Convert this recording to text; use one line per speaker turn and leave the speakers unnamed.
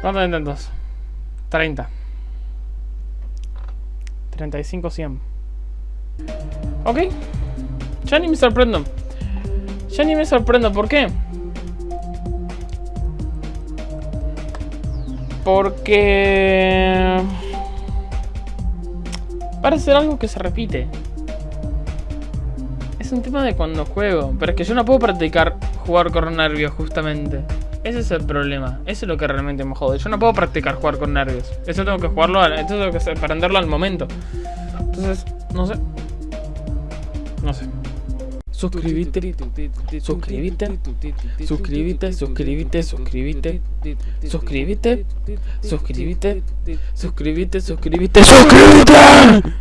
¿Cuántos intentos? 30 35, 100 Ok. Ya ni me sorprendo. Ya ni me sorprendo, ¿por qué? Porque... Parece ser algo que se repite. Es un tema de cuando juego. Pero es que yo no puedo practicar jugar con nervios, justamente. Ese es el problema. Eso es lo que realmente me jode. Yo no puedo practicar jugar con nervios. Eso tengo que jugarlo, al, tengo que aprenderlo al momento. Entonces, no sé. No sé. Suscríbete, suscríbete, suscríbete, suscríbete, suscríbete, suscríbete, suscríbete, suscríbete, suscríbete, suscríbete.